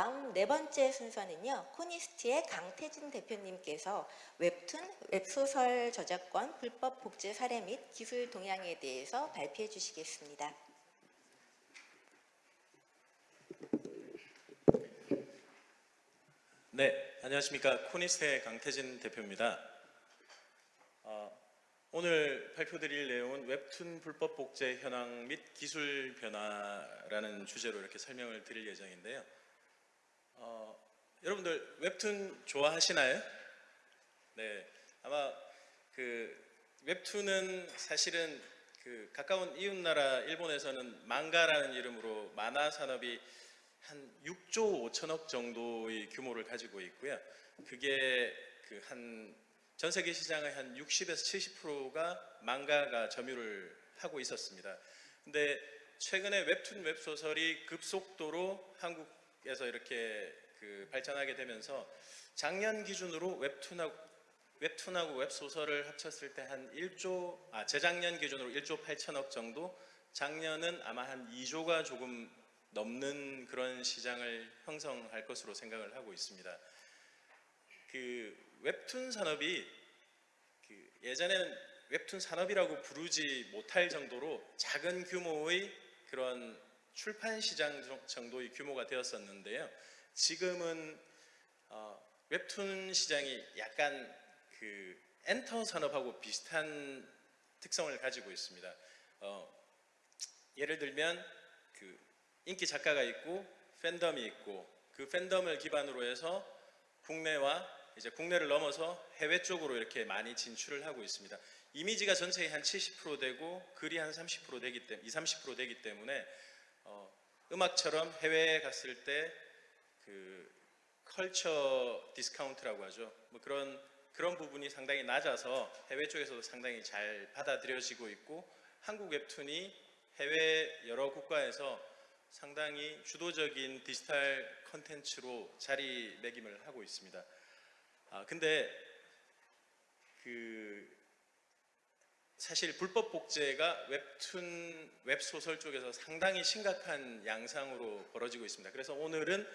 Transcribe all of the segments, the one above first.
다음 네 번째 순서는요. 코니스트의 강태진 대표님께서 웹툰, 웹소설 저작권 불법 복제 사례 및 기술 동향에 대해서 발표해 주시겠습니다. 네, 안녕하십니까. 코니스의 강태진 대표입니다. 어, 오늘 발표드릴 내용은 웹툰 불법 복제 현황 및 기술 변화라는 주제로 이렇게 설명을 드릴 예정인데요. 어, 여러분들 웹툰 좋아하시나요? 네, 아마 그 웹툰은 사실은 그 가까운 이웃나라 일본에서는 망가라는 이름으로 만화 산업이 한 6조 5천억 정도의 규모를 가지고 있고요. 그게 그 한 전 세계 시장의 한 60에서 70%가 망가가 점유를 하고 있었습니다. 근데 최근에 웹툰 웹소설이 급속도로 한국 에서 이렇게 그 발전하게 되면서 작년 기준으로 웹툰하고 웹툰하고 웹소설을 합쳤을 때 한 1조 아 재작년 기준으로 1조 8천억 정도 작년은 아마 한 2조가 조금 넘는 그런 시장을 형성할 것으로 생각을 하고 있습니다. 그 웹툰 산업이 그 예전에는 웹툰 산업이라고 부르지 못할 정도로 작은 규모의 그런 출판 시장 정도의 규모가 되었었는데요. 지금은 어, 웹툰 시장이 약간 그 엔터 산업하고 비슷한 특성을 가지고 있습니다. 어, 예를 들면 그 인기 작가가 있고 팬덤이 있고 그 팬덤을 기반으로 해서 국내와 이제 국내를 넘어서 해외 쪽으로 이렇게 많이 진출을 하고 있습니다. 이미지가 전체의 한 70% 되고 글이 한 30% 되기 때문에 2, 30% 되기 때문에 어, 음악처럼 해외에 갔을 때 그 culture discount라고 하죠. 뭐 그런 그런 부분이 상당히 낮아서 해외 쪽에서도 상당히 잘 받아들여지고 있고 한국 웹툰이 해외 여러 국가에서 상당히 주도적인 디지털 컨텐츠로 자리매김을 하고 있습니다. 아 근데 그 사실 불법 복제가 웹툰 웹소설 쪽에서 상당히 심각한 양상으로 벌어지고 있습니다. 그래서 오늘은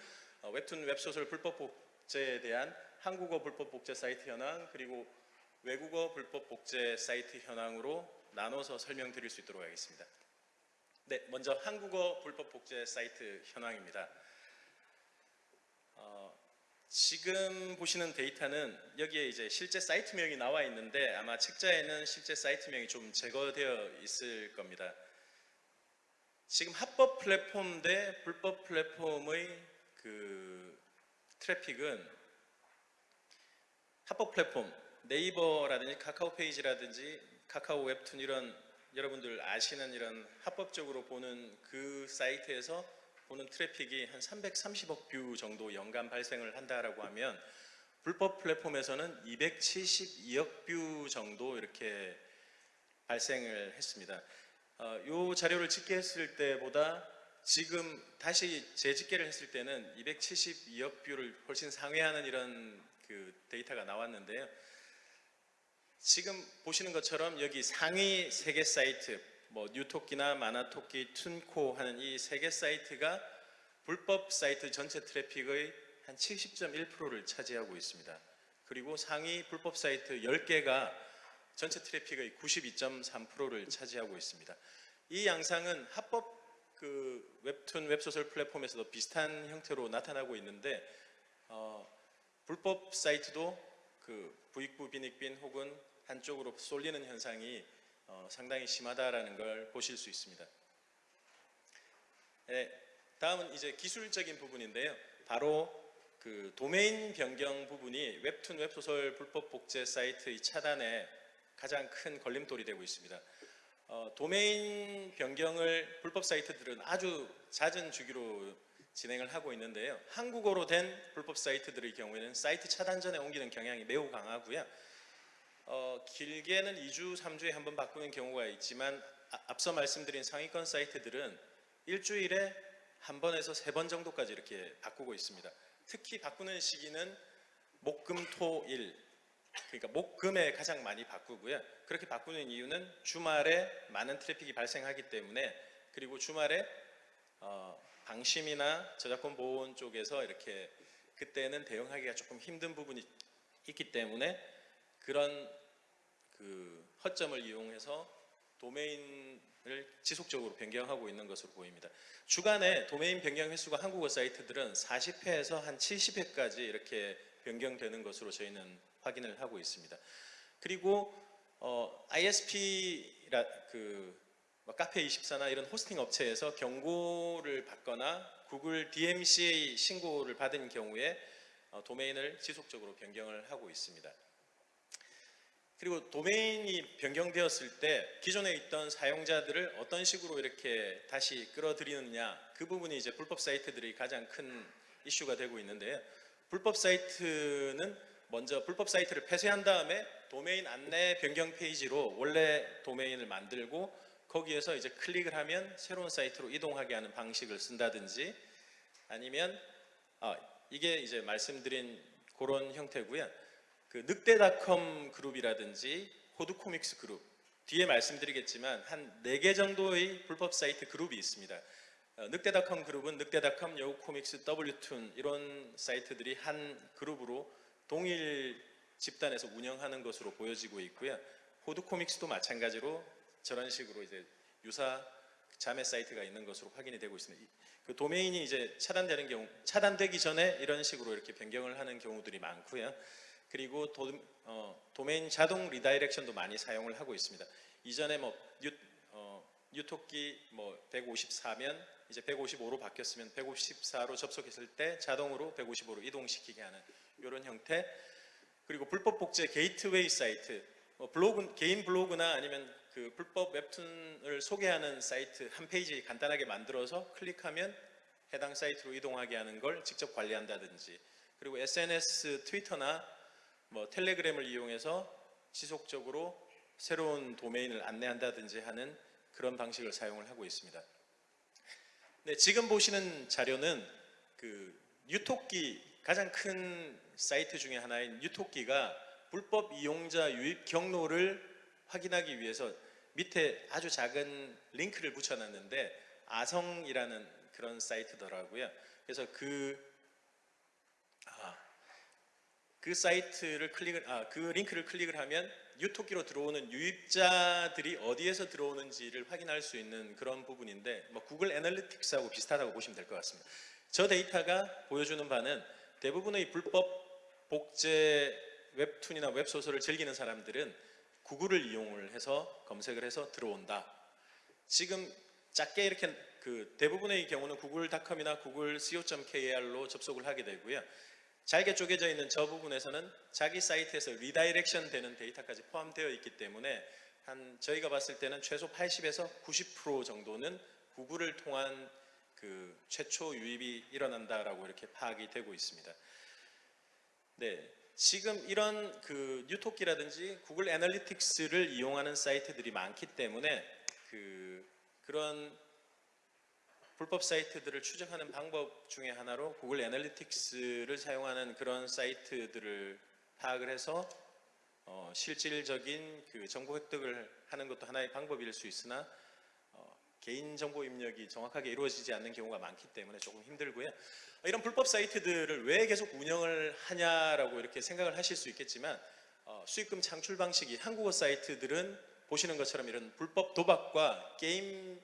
어, 웹툰 웹소설 불법 복제에 대한 한국어 불법 복제 사이트 현황 그리고 외국어 불법 복제 사이트 현황으로 나눠서 설명드릴 수 있도록 하겠습니다. 네, 먼저 한국어 불법 복제 사이트 현황입니다. 어, 지금 보시는 데이터는 여기에 이제 실제 사이트명이 나와 있는데 아마 책자에는 실제 사이트명이 좀 제거되어 있을 겁니다. 지금 합법 플랫폼 대 불법 플랫폼의 그 트래픽은 합법 플랫폼 네이버라든지 카카오 페이지라든지 카카오 웹툰 이런 여러분들 아시는 이런 합법적으로 보는 그 사이트에서 보는 트래픽이 한 330억 뷰 정도 연간 발생을 한다라고 하면 불법 플랫폼에서는 272억 뷰 정도 이렇게 발생을 했습니다. 어, 이 자료를 집계했을 때보다 지금 다시 재집계를 했을 때는 272억 뷰를 훨씬 상회하는 이런 그 데이터가 나왔는데요. 지금 보시는 것처럼 여기 상위 세개 사이트 뭐 뉴토끼나 마나토끼, 툰코 하는 이 세 개 사이트가 불법 사이트 전체 트래픽의 한 70.1%를 차지하고 있습니다. 그리고 상위 불법 사이트 10개가 전체 트래픽의 92.3%를 차지하고 있습니다. 이 양상은 합법 그 웹툰 웹소설 플랫폼에서도 비슷한 형태로 나타나고 있는데 어, 불법 사이트도 그 부익부 빈익빈 혹은 한쪽으로 쏠리는 현상이 어, 상당히 심하다라는 걸 보실 수 있습니다. 네, 다음은 이제 기술적인 부분인데요. 바로 그 도메인 변경 부분이 웹툰 웹소설 불법 복제 사이트의 차단에 가장 큰 걸림돌이 되고 있습니다. 어, 도메인 변경을 불법 사이트들은 아주 잦은 주기로 진행을 하고 있는데요. 한국어로 된 불법 사이트들의 경우에는 사이트 차단 전에 옮기는 경향이 매우 강하고요. 어, 길게는 2주, 3주에 한 번 바꾸는 경우가 있지만 아, 앞서 말씀드린 상위권 사이트들은 일주일에 한 번에서 세 번 정도까지 이렇게 바꾸고 있습니다. 특히 바꾸는 시기는 목금, 토, 일 그러니까 목금에 가장 많이 바꾸고요. 그렇게 바꾸는 이유는 주말에 많은 트래픽이 발생하기 때문에 그리고 주말에 어, 방심이나 저작권 보호 쪽에서 이렇게 그때는 대응하기가 조금 힘든 부분이 있기 때문에 그런 그 허점을 이용해서 도메인을 지속적으로 변경하고 있는 것으로 보입니다. 주간에 도메인 변경 횟수가 한국어 사이트들은 40회에서 한 70회까지 이렇게 변경되는 것으로 저희는 확인을 하고 있습니다. 그리고 어, ISP라 그뭐 카페24나 이런 호스팅 업체에서 경고를 받거나 구글 DMCA 신고를 받은 경우에 어, 도메인을 지속적으로 변경을 하고 있습니다. 그리고 도메인이 변경되었을 때 기존에 있던 사용자들을 어떤 식으로 이렇게 다시 끌어들이느냐 그 부분이 이제 불법 사이트들이 가장 큰 이슈가 되고 있는데요. 불법 사이트는 먼저 불법 사이트를 폐쇄한 다음에 도메인 안내 변경 페이지로 원래 도메인을 만들고 거기에서 이제 클릭을 하면 새로운 사이트로 이동하게 하는 방식을 쓴다든지 아니면 아, 이게 이제 말씀드린 그런 형태고요. 그 늑대닷컴 그룹이라든지 호두코믹스 그룹 뒤에 말씀드리겠지만 한네개 정도의 불법 사이트 그룹이 있습니다. 어, 늑대닷컴 그룹은 늑대닷컴, 여우코믹스, W툰 이런 사이트들이 한 그룹으로 동일 집단에서 운영하는 것으로 보여지고 있고요. 호두코믹스도 마찬가지로 저런 식으로 이제 유사 자매 사이트가 있는 것으로 확인이 되고 있습니다. 이- 그 도메인이 이제 차단되는 경우, 차단되기 전에 이런 식으로 이렇게 변경을 하는 경우들이 많고요. 그리고 도, 어, 도메인 자동 redirection도 많이 사용을 하고 있습니다. 이전에 뭐 뉴, 어, 뉴토끼 뭐 154면 이제 155로 바뀌었으면 154로 접속했을 때 자동으로 155로 이동시키게 하는 이런 형태. 그리고 불법 복제 게이트웨이 사이트, 뭐 블로그 개인 블로그나 아니면 그 불법 웹툰을 소개하는 사이트 한 페이지 간단하게 만들어서 클릭하면 해당 사이트로 이동하게 하는 걸 직접 관리한다든지 그리고 SNS 트위터나 뭐 텔레그램을 이용해서 지속적으로 새로운 도메인을 안내한다든지 하는 그런 방식을 사용을 하고 있습니다. 네, 지금 보시는 자료는 그 유토끼 가장 큰 사이트 중에 하나인 유토끼가 불법 이용자 유입 경로를 확인하기 위해서 밑에 아주 작은 링크를 붙여놨는데 아성이라는 그런 사이트더라고요. 그래서 그 아, 그 사이트를 클릭을 아, 그 링크를 클릭을 하면 유토끼로 들어오는 유입자들이 어디에서 들어오는지를 확인할 수 있는 그런 부분인데 뭐 구글 애널리틱스하고 비슷하다고 보시면 될 것 같습니다. 저 데이터가 보여주는 바는 대부분의 불법 복제 웹툰이나 웹소설을 즐기는 사람들은 구글을 이용을 해서 검색을 해서 들어온다. 지금 작게 이렇게 그 대부분의 경우는 구글닷컴이나 구글 co.kr로 접속을 하게 되고요. 잘게 쪼개져 있는 저 부분에서는 자기 사이트에서 redirection 되는 데이터까지 포함되어 있기 때문에 한 저희가 봤을 때는 최소 80에서 90% 정도는 구글을 통한 그 최초 유입이 일어난다라고 이렇게 파악이 되고 있습니다. 네. 지금 이런 그 뉴토끼라든지 구글 애널리틱스를 이용하는 사이트들이 많기 때문에 그 그런 불법 사이트들을 추적하는 방법 중에 하나로 구글 애널리틱스를 사용하는 그런 사이트들을 파악을 해서 어, 실질적인 그 정보 획득을 하는 것도 하나의 방법일 수 있으나 어, 개인 정보 입력이 정확하게 이루어지지 않는 경우가 많기 때문에 조금 힘들고요. 이런 불법 사이트들을 왜 계속 운영을 하냐라고 이렇게 생각을 하실 수 있겠지만 어, 수익금 창출 방식이 한국어 사이트들은 보시는 것처럼 이런 불법 도박과 게임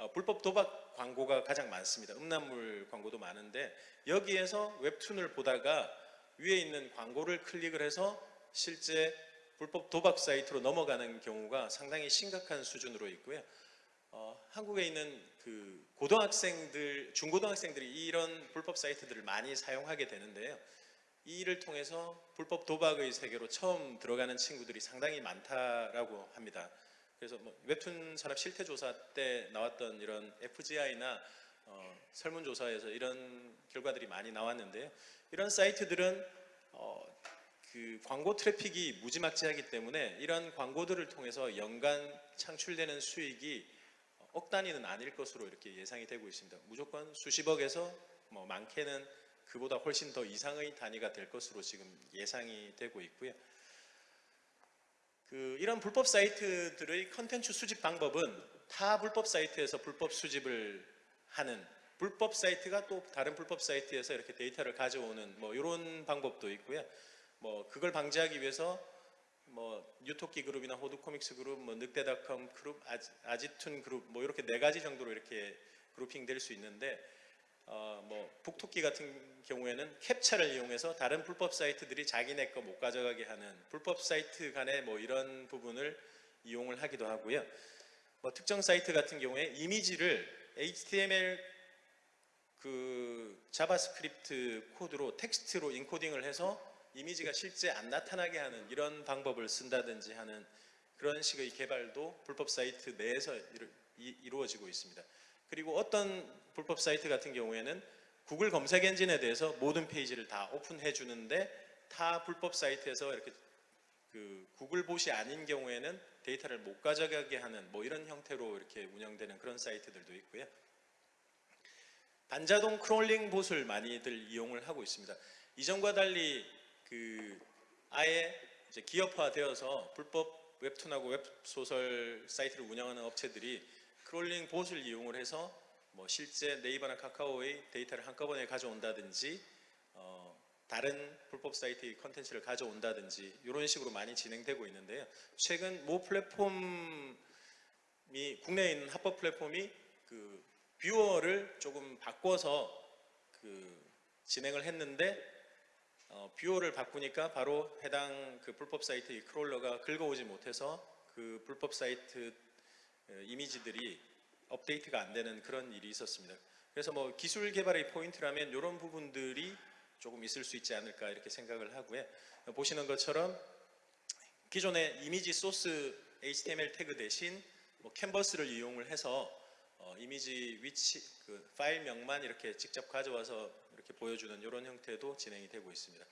어, 불법 도박 광고가 가장 많습니다. 음란물 광고도 많은데 여기에서 웹툰을 보다가 위에 있는 광고를 클릭을 해서 실제 불법 도박 사이트로 넘어가는 경우가 상당히 심각한 수준으로 있고요. 어, 한국에 있는 그 고등학생들, 중고등학생들이 이런 불법 사이트들을 많이 사용하게 되는데요. 이 일을 통해서 불법 도박의 세계로 처음 들어가는 친구들이 상당히 많다라고 합니다. 그래서 뭐 웹툰 산업 실태 조사 때 나왔던 이런 FGI나 어, 설문조사에서 이런 결과들이 많이 나왔는데요. 이런 사이트들은 어, 그 광고 트래픽이 무지막지하기 때문에 이런 광고들을 통해서 연간 창출되는 수익이 억 단위는 아닐 것으로 이렇게 예상이 되고 있습니다. 무조건 수십억에서 뭐 많게는 그보다 훨씬 더 이상의 단위가 될 것으로 지금 예상이 되고 있고요. 그 이런 불법 사이트들의 컨텐츠 수집 방법은 타 불법 사이트에서 불법 수집을 하는 불법 사이트가 또 다른 불법 사이트에서 이렇게 데이터를 가져오는 뭐 이런 방법도 있고요. 뭐 그걸 방지하기 위해서 뭐 뉴토끼 그룹이나 호두 코믹스 그룹, 뭐 늑대닷컴 그룹, 아지, 아지툰 그룹 뭐 이렇게 네 가지 정도로 이렇게 grouping 될 수 있는데 어, 뭐 북토끼 같은 경우에는 캡처를 이용해서 다른 불법 사이트들이 자기네 거 못 가져가게 하는 불법 사이트 간의 뭐 이런 부분을 이용을 하기도 하고요. 뭐 특정 사이트 같은 경우에 이미지를 HTML 그 자바스크립트 코드로 텍스트로 encoding을 해서 이미지가 실제 안 나타나게 하는 이런 방법을 쓴다든지 하는 그런 식의 개발도 불법 사이트 내에서 이루, 이- 이루어지고 있습니다. 그리고 어떤 불법 사이트 같은 경우에는 구글 검색 엔진에 대해서 모든 페이지를 다 오픈해 주는데 타 불법 사이트에서 이렇게 그 구글 bot이 아닌 경우에는 데이터를 못 가져가게 하는 뭐 이런 형태로 이렇게 운영되는 그런 사이트들도 있고요. 반자동 crawling bot을 많이들 이용을 하고 있습니다. 이전과 달리 그 아예 이제 기업화되어서 불법 웹툰하고 웹소설 사이트를 운영하는 업체들이 crawling bot을 이용을 해서 뭐 실제 네이버나 카카오의 데이터를 한꺼번에 가져온다든지 어, 다른 불법 사이트의 컨텐츠를 가져온다든지 이런 식으로 많이 진행되고 있는데요. 최근 모 플랫폼이 국내에 있는 합법 플랫폼이 그 viewer를 조금 바꿔서 그 진행을 했는데 어, viewer를 바꾸니까 바로 해당 그 불법 사이트의 crawler가 긁어오지 못해서 그 불법 사이트 어, 이미지들이 업데이트가 안 되는 그런 일이 있었습니다. 그래서 뭐 기술 개발의 포인트라면 이런 부분들이 조금 있을 수 있지 않을까 이렇게 생각을 하고요. 보시는 것처럼 기존의 이미지 source HTML tag 대신 뭐 canvas를 이용을 해서 어, 이미지 위치 그 파일명만 이렇게 직접 가져와서 이렇게 보여주는 이런 형태도 진행이 되고 있습니다.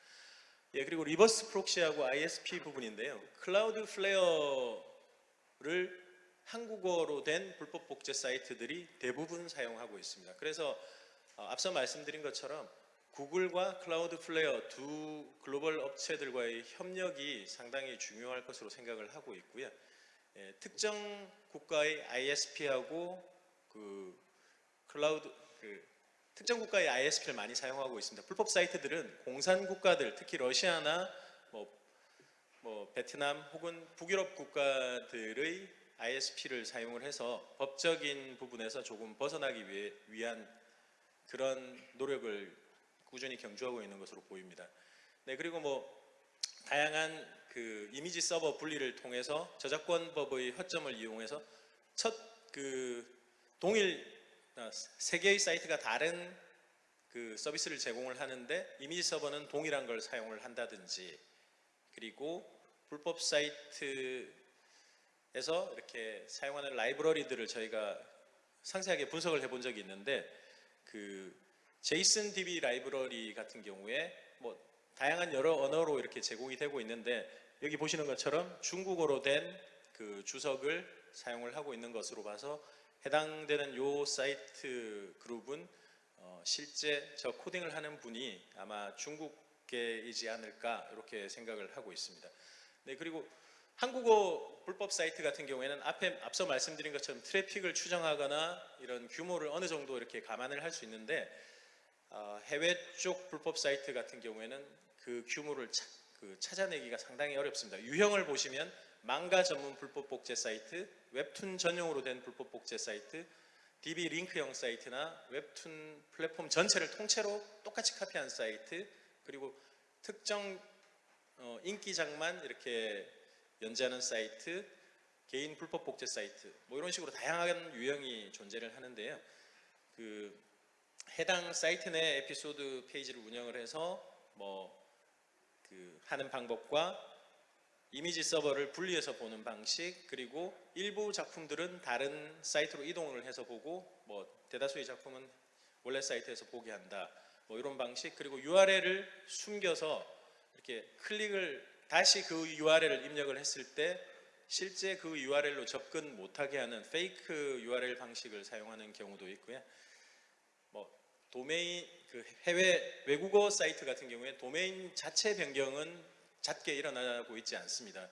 예 그리고 reverse proxy하고 ISP 부분인데요. Cloudflare를 한국어로 된 불법 복제 사이트들이 대부분 사용하고 있습니다. 그래서 어, 앞서 말씀드린 것처럼 구글과 Cloudflare 두 글로벌 업체들과의 협력이 상당히 중요할 것으로 생각을 하고 있고요. 예, 특정 국가의 ISP하고 그 클라우드 그 특정 국가의 ISP를 많이 사용하고 있습니다. 불법 사이트들은 공산 국가들, 특히 러시아나 뭐, 뭐 베트남 혹은 북유럽 국가들의 ISP를 사용을 해서 법적인 부분에서 조금 벗어나기 위해, 위한 그런 노력을 꾸준히 경주하고 있는 것으로 보입니다. 네 그리고 뭐 다양한 그 이미지 서버 분리를 통해서 저작권법의 허점을 이용해서 첫 그 동일 아, 세 개의 사이트가 다른 그 서비스를 제공을 하는데 이미지 서버는 동일한 걸 사용을 한다든지 그리고 불법 사이트 에서 이렇게 사용하는 라이브러리들을 저희가 상세하게 분석을 해본 적이 있는데 그 제이슨 DB 라이브러리 같은 경우에 뭐 다양한 여러 언어로 이렇게 제공이 되고 있는데 여기 보시는 것처럼 중국어로 된 그 주석을 사용을 하고 있는 것으로 봐서 해당되는 요 사이트 그룹은 어, 실제 저 코딩을 하는 분이 아마 중국계이지 않을까 이렇게 생각을 하고 있습니다. 네 그리고 한국어 불법 사이트 같은 경우에는 앞에 앞서 말씀드린 것처럼 트래픽을 추정하거나 이런 규모를 어느 정도 이렇게 감안을 할 수 있는데 어, 해외 쪽 불법 사이트 같은 경우에는 그 규모를 차- 그 찾아내기가 상당히 어렵습니다. 유형을 보시면 망가 전문 불법 복제 사이트, 웹툰 전용으로 된 불법 복제 사이트, DB 링크형 사이트나 웹툰 플랫폼 전체를 통째로 똑같이 카피한 사이트, 그리고 특정 어, 인기작만 이렇게 연재하는 사이트, 개인 불법 복제 사이트, 뭐 이런 식으로 다양한 유형이 존재를 하는데요. 그 해당 사이트 내 에피소드 페이지를 운영을 해서 뭐 그 하는 방법과 이미지 서버를 분리해서 보는 방식 그리고 일부 작품들은 다른 사이트로 이동을 해서 보고 뭐 대다수의 작품은 원래 사이트에서 보게 한다 뭐 이런 방식 그리고 URL을 숨겨서 이렇게 클릭을 다시 그 URL을 입력을 했을 때 실제 그 URL로 접근 못하게 하는 페이크 URL 방식을 사용하는 경우도 있고요. 뭐 도메인 그 해외 외국어 사이트 같은 경우에 도메인 자체 변경은 잦게 일어나고 있지 않습니다.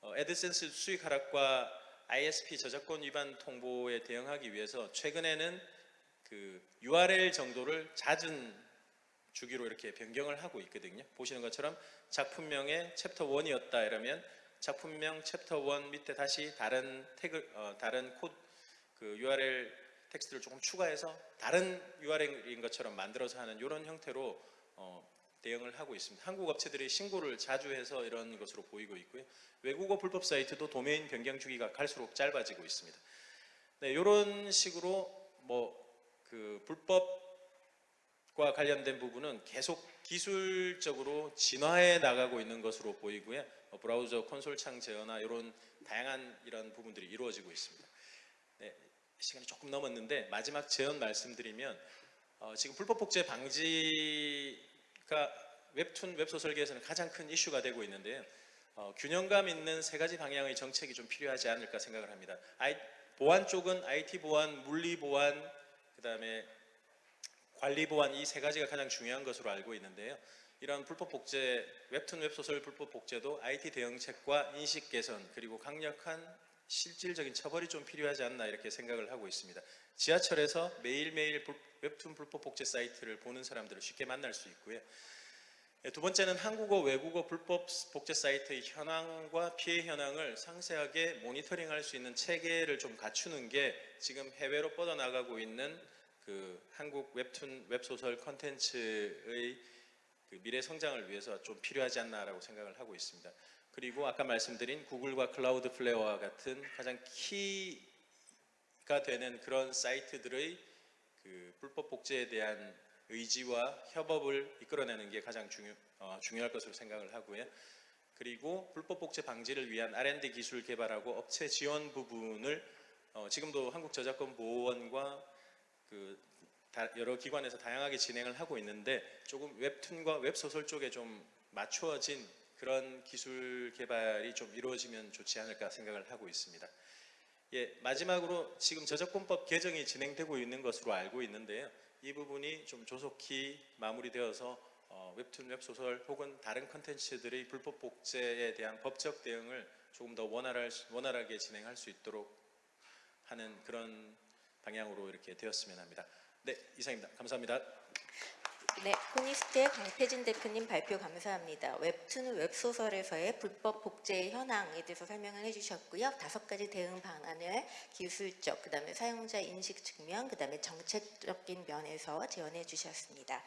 어, AdSense 수익 하락과 ISP 저작권 위반 통보에 대응하기 위해서 최근에는 그 URL 정도를 잦은 주기로 이렇게 변경을 하고 있거든요. 보시는 것처럼 작품명에 챕터 1이었다 이러면 작품명 챕터 1 밑에 다시 다른 태그 어, 다른 코드 그 URL 텍스트를 조금 추가해서 다른 URL인 것처럼 만들어서 하는 이런 형태로 어, 대응을 하고 있습니다. 한국 업체들이 신고를 자주 해서 이런 것으로 보이고 있고요. 외국어 불법 사이트도 도메인 변경 주기가 갈수록 짧아지고 있습니다. 네, 이런 식으로 뭐 그 불법 과 관련된 부분은 계속 기술적으로 진화해 나가고 있는 것으로 보이고요. 어, 브라우저 콘솔 창 제어나 이런 다양한 이런 부분들이 이루어지고 있습니다. 네, 시간이 조금 넘었는데 마지막 제언 말씀드리면 어, 지금 불법 복제 방지가 웹툰 웹소설계에서는 가장 큰 이슈가 되고 있는데요. 어, 균형감 있는 세 가지 방향의 정책이 좀 필요하지 않을까 생각을 합니다. 아이, 보안 쪽은 IT 보안, 물리 보안, 그 다음에 관리 보안 이 세 가지가 가장 중요한 것으로 알고 있는데요. 이런 불법 복제 웹툰 웹소설 불법 복제도 IT 대응책과 인식 개선 그리고 강력한 실질적인 처벌이 좀 필요하지 않나 이렇게 생각을 하고 있습니다. 지하철에서 매일매일 불- 웹툰 불법 복제 사이트를 보는 사람들을 쉽게 만날 수 있고요. 예, 두 번째는 한국어, 외국어 불법 복제 사이트의 현황과 피해 현황을 상세하게 모니터링할 수 있는 체계를 좀 갖추는 게 지금 해외로 뻗어나가고 있는 그 한국 웹툰 웹소설 컨텐츠의 그 미래 성장을 위해서 좀 필요하지 않나라고 생각을 하고 있습니다. 그리고 아까 말씀드린 구글과 클라우드 플레어와 같은 가장 키가 되는 그런 사이트들의 그 불법 복제에 대한 의지와 협업을 이끌어내는 게 가장 중요, 어, 중요할 것으로 생각을 하고요. 그리고 불법 복제 방지를 위한 R&D 기술 개발하고 업체 지원 부분을 어, 지금도 한국 저작권 보호원과 그 다- 여러 기관에서 다양하게 진행을 하고 있는데 조금 웹툰과 웹소설 쪽에 좀 맞추어진 그런 기술 개발이 좀 이루어지면 좋지 않을까 생각을 하고 있습니다. 예, 마지막으로 지금 저작권법 개정이 진행되고 있는 것으로 알고 있는데요. 이 부분이 좀 조속히 마무리되어서 어, 웹툰, 웹소설 혹은 다른 컨텐츠들의 불법 복제에 대한 법적 대응을 조금 더 원활할, 수- 원활하게 진행할 수 있도록 하는 그런 방향으로 이렇게 되었으면 합니다. 네, 이상입니다. 감사합니다. 네, 코니스트의 강태진 대표님 발표 감사합니다. 웹툰 웹소설에서의 불법 복제 현황에 대해서 설명을 해주셨고요. 다섯 가지 대응 방안을 기술적, 그 다음에 사용자 인식 측면, 그 다음에 정책적인 면에서 제언해 주셨습니다.